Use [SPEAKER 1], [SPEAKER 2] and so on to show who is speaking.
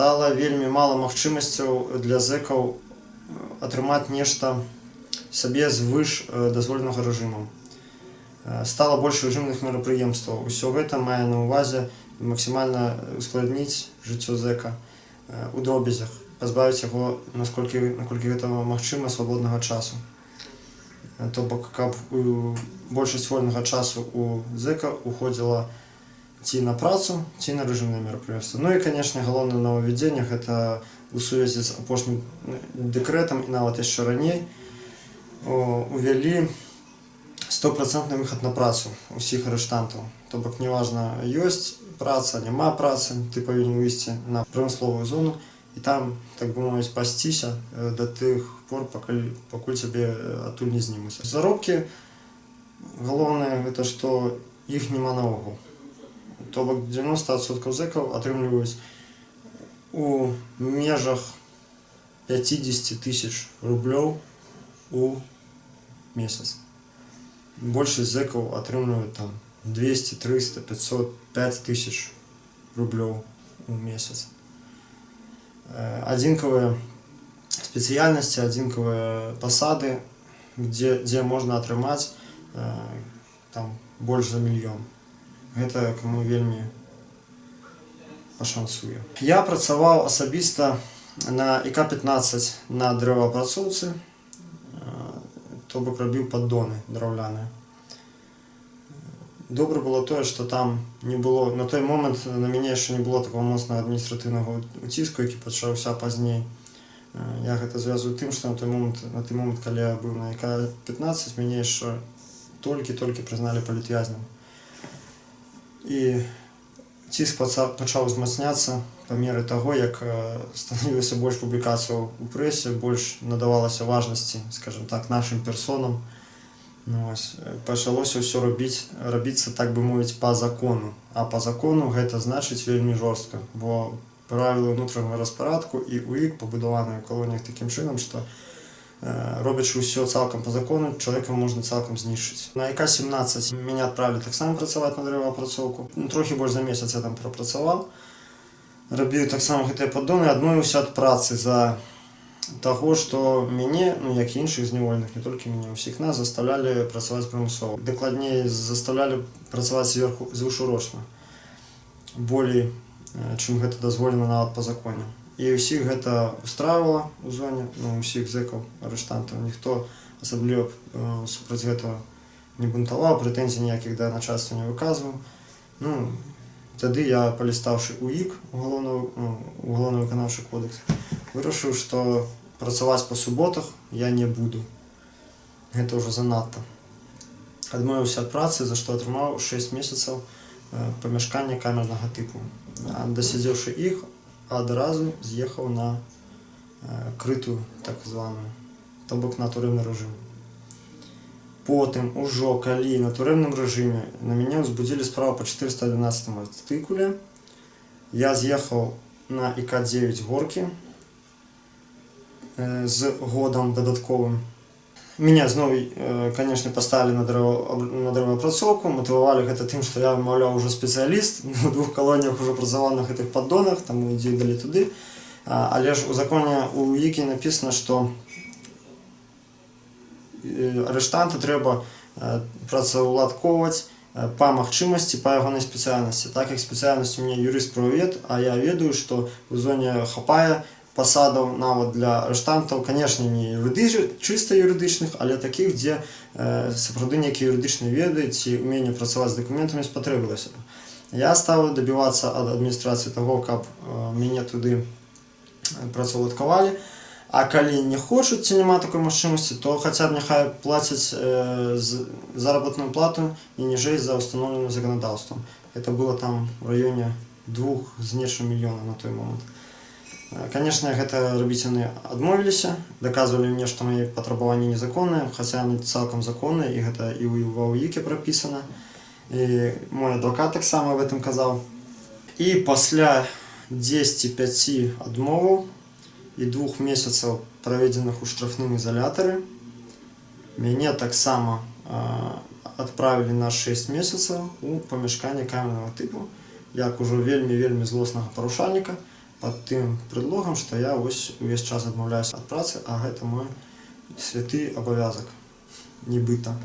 [SPEAKER 1] стала вельмі мала магчымасцяў для зэкаў атрымаць нешта сабе звыш э, дазволенага рэжыму. Э, Стала больш рэжымных мерапрыемстваў. Усё гэта мае на ўвазе максімальна ускладніць жыццё зэка э, у дробязях, пазбавіць яго насколькі, наколькі гэта магчыма свабоднага часу. Э, То бок каб у- большасць вольнага часу у зэка уходзіла ці на працу, ці на рэжымныя мерапрыемствы. Ну і канешне галоўнае новаўвядзенне гэта у сувязі з апошнім э, дэкрэтам і нават яшчэ раней о, увялі стопроцентны выхад на працу усіх арыштантаў. То бок неважна ёсць праца, няма працы, ты павінен выйсці на прамысловую зону і там так бы мовіць пасціся э, да тых пор пакуль, пакуль цябе э, адтуль не знімуць. Заробкі галоўнае гэта што іх няма наогул. То бок 90% зэкаў атрымліваюць у межах 50 тысяч рублёў у месяц. Большасць зэкаў атрымліваюць там 200, 300, 500, 5 тысяч рублёў у месяц. Э, Адзінкавыя спецыяльнасці, адзінкавыя пасады, дзе, дзе можна атрымаць э, там больш за мільён. Гэта каму вельмі пашанцуе. Я працаваў асабіста на ІК-15 на дрэваапрацоўцы, то бок рабіў паддоны драўляныя. Добра было тое, што там не было на той момант на мяне яшчэ не было такого моцнага адміністратыўнага уціску, які пачаўся пазней. Э, Я гэта звязую тым, што на той момант на той момант, калі я быў на ІК-15, мяне яшчэ толькі-толькі прызналі палітвязням. І ціск паца- пачаў узмацняцца па меры таго, як э, станавілася больш публікацыяў у прэсе, больш надавалася важнасці, скажем так, нашым персонам. Ну, вось, э, пачалося ўсё рабіць рабіцца так бы мовіць па закону. А па закону гэта значыць вельмі жорстка, бо правілы ўнутранага распарадку і УІК пабудаваныя ў калоніях такім чынам, што э, робячы ўсё цалкам па закону, чалавека можна цалкам знішчыць. На ІК-17 мяне адправілі таксама працаваць на дрэваапрацоўку. Ну, трохі больш за месяц я там прапрацаваў. Рабіў таксама гэтыя паддоны, адмовіўся ад працы за таго, што мяне, ну як і іншых зняволеных, не толькі мяне, усіх нас заставлялі працаваць прымусова. Дакладней заставлялі працаваць зверху звышурочна. Болей, э, чым гэта дазволена нават па законе. І ўсіх гэта устраивала ў зоне, ну, усіх зэкаў, арыштантаў. Ніхто асабліва э, супраць гэтага не бунтаваў, прэтэнзій ніякіх да начальства не выказваў. Ну, тады я, палістаўшы УІК, угалоўную, ну, угалоўны выканаўчы кодекс, вырашыў, што працаваць па суботах я не буду. Гэта ўжо занадта. Адмовіўся ад працы, за што атрымаў 6 месяцаў э, памяшкання камернага тыпу. А дасядзеўшы іх, адразу з'ехаў на э, крытую так званую, то бок на турэмны рэжым. Потым ужо калі на турэмным рэжыме на мяне ўзбудзілі справу па 411 артыкуле, я з'ехаў на ІК-9 горкі э, з годам дадатковым. Меня зноў, э, канешне, паставілі на дрэва- на дрэваапрацоўку, матывавалі гэта тым, што я, маўляў, ужо спецыяліст, у двух калоніях ужо працаваў на гэтых паддонах, таму ідзі далі туды. А, Але ж у законе у ІКі напісана, што э, арыштанта трэба э, працаўладкоўваць э, па магчымасці па ягонай спецыяльнасці. Так як спецыяльнасць у мяне юрыст-прававед, а я ведаю, што ў зоне хапае пасадаў нават для арыштантаў, канешне, не юрыдычных, чыста юрыдычных, але такіх, дзе э, сапраўды нейкія юрыдычныя веды ці ўменне працаваць з дакументамі спатрэбілася. Я стаў дабівацца ад адміністрацыі таго, каб э, мяне туды працаўладкавалі. А калі не хочуць ці няма такой магчымасці, то хаця б няхай плацяць э, з- заработную плату не ніжэй за ўстаноўленым заканадаўствам. Это было там в раёне двух з нечым мільёна на той момант. Э, Канешне, гэта рабіць яны адмовіліся, даказвалі мне, што мае патрабаванні незаконныя, хаця яны цалкам законныя і гэта і ў ва УІКе прапісана. І мой адвакат таксама об этом казаў. І пасля 10-5 адмоваў і двух месяцаў праведзеных у штрафным ізалятары мяне таксама э, адправілі на 6 месяцаў у памяшканне камернага тыпу як ужо вельмі вельмі злоснага парушальніка пад тым предлогам што я вось увесь час адмаўляюся ад працы а гэта мой святы абавязак нібыта